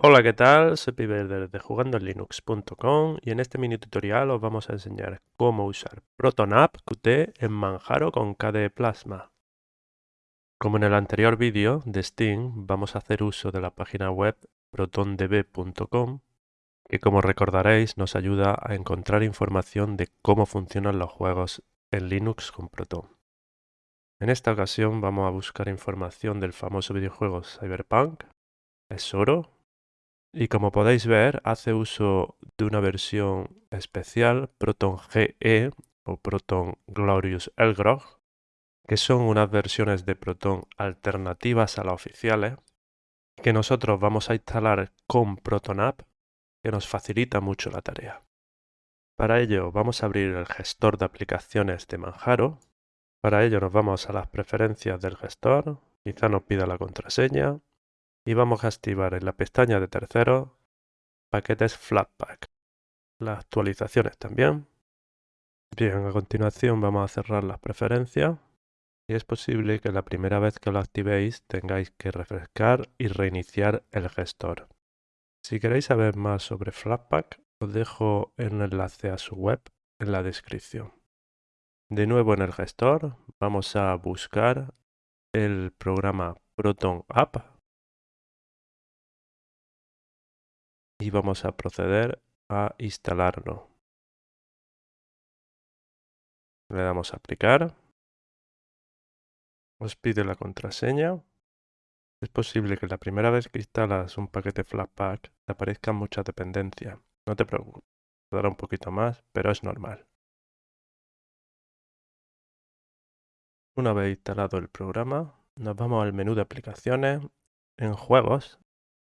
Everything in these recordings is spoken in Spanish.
Hola, ¿qué tal? Soy Piber de jugandolinux.com y en este mini tutorial os vamos a enseñar cómo usar ProtonApp Qt en Manjaro con KDE Plasma. Como en el anterior vídeo de Steam, vamos a hacer uso de la página web protondb.com que como recordaréis nos ayuda a encontrar información de cómo funcionan los juegos en Linux con Proton. En esta ocasión vamos a buscar información del famoso videojuego Cyberpunk, es oro y como podéis ver, hace uso de una versión especial, Proton GE o Proton Glorious Elgrog, que son unas versiones de Proton alternativas a las oficiales, que nosotros vamos a instalar con Proton App, que nos facilita mucho la tarea. Para ello vamos a abrir el gestor de aplicaciones de Manjaro. Para ello nos vamos a las preferencias del gestor, quizá nos pida la contraseña, y vamos a activar en la pestaña de terceros paquetes Flatpak. Las actualizaciones también. Bien, a continuación vamos a cerrar las preferencias y es posible que la primera vez que lo activéis tengáis que refrescar y reiniciar el gestor. Si queréis saber más sobre Flatpak, os dejo el enlace a su web en la descripción. De nuevo en el gestor vamos a buscar el programa Proton App y vamos a proceder a instalarlo. Le damos a aplicar. Os pide la contraseña. Es posible que la primera vez que instalas un paquete Flatpak te aparezcan muchas dependencias. No te preocupes, dará un poquito más, pero es normal. Una vez instalado el programa, nos vamos al menú de aplicaciones. En juegos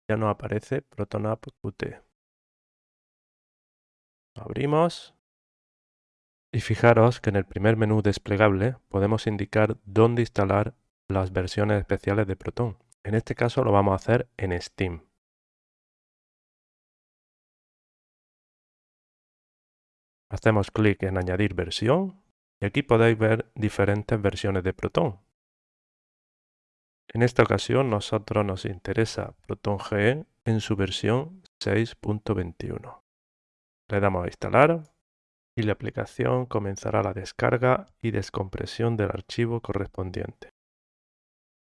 ya no aparece ProtonApp Qt. Abrimos y fijaros que en el primer menú desplegable podemos indicar dónde instalar las versiones especiales de Proton. En este caso lo vamos a hacer en Steam. Hacemos clic en añadir versión y aquí podéis ver diferentes versiones de Proton. En esta ocasión nosotros nos interesa Proton GE en su versión 6.21. Le damos a instalar y la aplicación comenzará la descarga y descompresión del archivo correspondiente.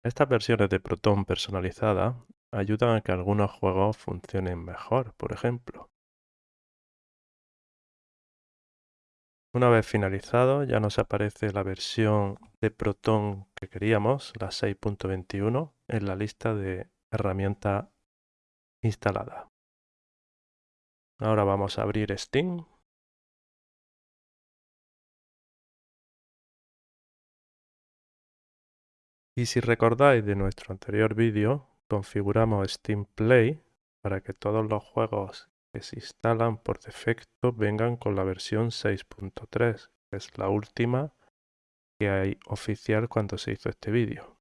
Estas versiones de Proton personalizada ayudan a que algunos juegos funcionen mejor, por ejemplo. Una vez finalizado ya nos aparece la versión de Proton que queríamos, la 6.21, en la lista de herramientas instalada. Ahora vamos a abrir Steam. Y si recordáis de nuestro anterior vídeo, configuramos Steam Play para que todos los juegos que se instalan por defecto vengan con la versión 6.3, que es la última hay oficial cuando se hizo este vídeo.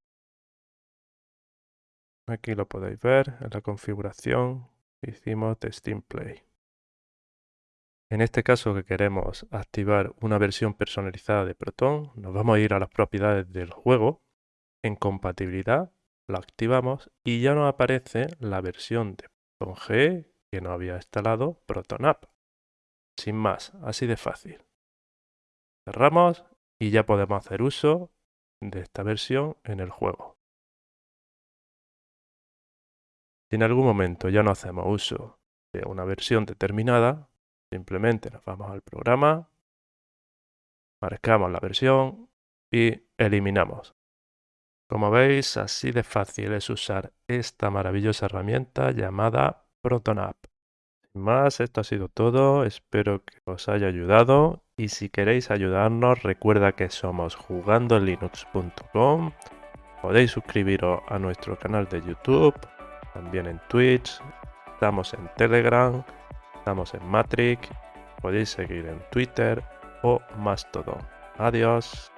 Aquí lo podéis ver en la configuración hicimos de Steam Play. En este caso que queremos activar una versión personalizada de Proton, nos vamos a ir a las propiedades del juego, en compatibilidad, lo activamos y ya nos aparece la versión de Proton G que no había instalado ProtonApp. Sin más, así de fácil. Cerramos y ya podemos hacer uso de esta versión en el juego. Si en algún momento ya no hacemos uso de una versión determinada, simplemente nos vamos al programa, marcamos la versión y eliminamos. Como veis, así de fácil es usar esta maravillosa herramienta llamada ProtonApp. Sin más, esto ha sido todo. Espero que os haya ayudado. Y si queréis ayudarnos, recuerda que somos jugandolinux.com. Podéis suscribiros a nuestro canal de YouTube, también en Twitch. Estamos en Telegram, estamos en Matrix. Podéis seguir en Twitter o Mastodon. Adiós.